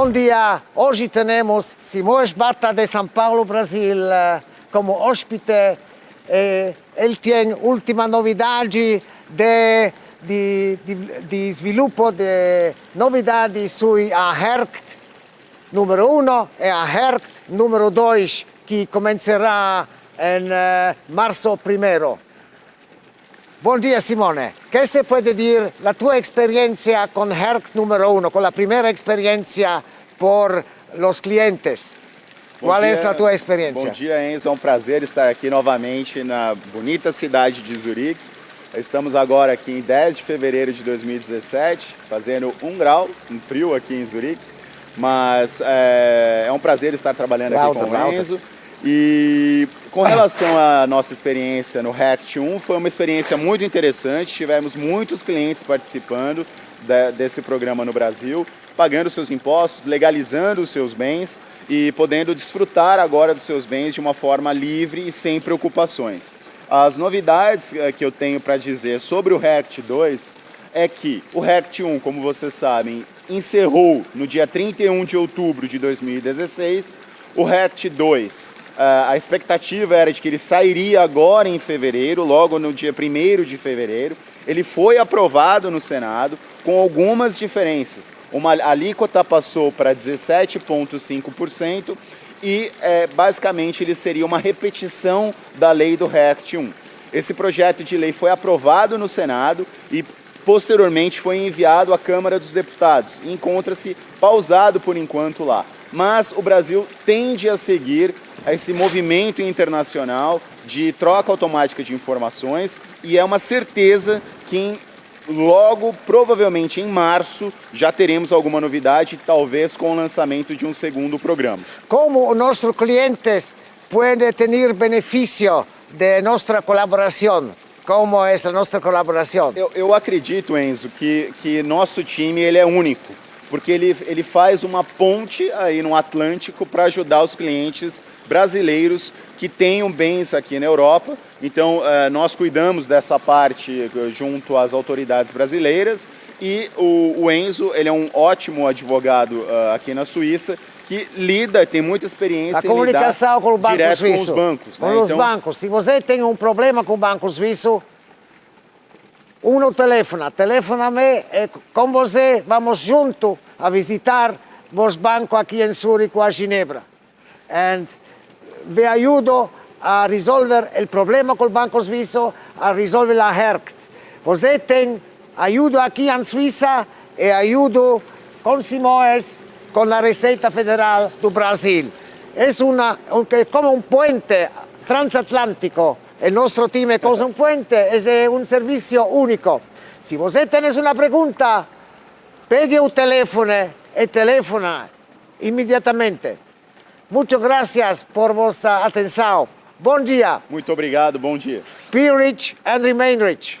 Bom dia, hoje temos Simão Esbata de São Paulo, Brasil, eh, como hóspede. Eh, ele tem última novidade de, de, de, de sviluppo de novidades sui a HERCT número 1 e a HERCT número 2 que comincerà in uh, marzo 1. Bom dia Simone, che se può dire la tua esperienza con HERCT numero 1, con la prima esperienza per los clientes? Bom Qual dia, é a tua experiência? Bom dia, Enzo. É um prazer estar aqui novamente na bonita cidade de Zurique. Estamos agora aqui em 10 de fevereiro de 2017, fazendo um grau, um frio aqui em Zurique. Mas é, é um prazer estar trabalhando aqui com o Enzo. E com relação à nossa experiência no React 1, foi uma experiência muito interessante. Tivemos muitos clientes participando de, desse programa no Brasil, pagando seus impostos, legalizando os seus bens e podendo desfrutar agora dos seus bens de uma forma livre e sem preocupações. As novidades eh, que eu tenho para dizer sobre o React 2 é que o React 1, como vocês sabem, encerrou no dia 31 de outubro de 2016. O React 2, eh, a expectativa era de que ele sairia agora em fevereiro, logo no dia 1 de fevereiro. Ele foi aprovado no Senado com algumas diferenças. Uma alíquota passou para 17,5% e é, basicamente ele seria uma repetição da lei do REACT 1. Esse projeto de lei foi aprovado no Senado e posteriormente foi enviado à Câmara dos Deputados encontra-se pausado por enquanto lá. Mas o Brasil tende a seguir esse movimento internacional de troca automática de informações e é uma certeza que Logo, provavelmente em março, já teremos alguma novidade, talvez com o lançamento de um segundo programa. Como nossos clientes podem ter benefício de nossa colaboração? Como é a nossa colaboração? Eu, eu acredito, Enzo, que, que nosso time ele é único, porque ele, ele faz uma ponte aí no Atlântico para ajudar os clientes brasileiros que tenham bens aqui na Europa. Então, eh, nós cuidamos dessa parte junto às autoridades brasileiras e o, Enzo, ele é um ótimo advogado eh, aqui na Suíça que lida, tem muita experiência a comunicação com o banco direto suíço. com os bancos. Com né? os então... bancos. Se você tem um problema com o banco suíço, uno telefona, telefona a mim e com você vamos junto a visitar os bancos aqui em Zurique ou a Ginebra. And vi aiuto a risolvere il problema col Banco Suizo, a risolvere la HERCT. Você tem aiuto aqui em Suíça e aiuto com Simoes, com a Receita Federal do Brasil. É uma, como um puente transatlântico. O nosso time é como um puente, é um serviço único. Se você tem uma pergunta, pegue o telefone e telefona imediatamente. Muchas gracias por vuestra atención. Bom dia. Muito obrigado, bom dia. Be rich and remain rich.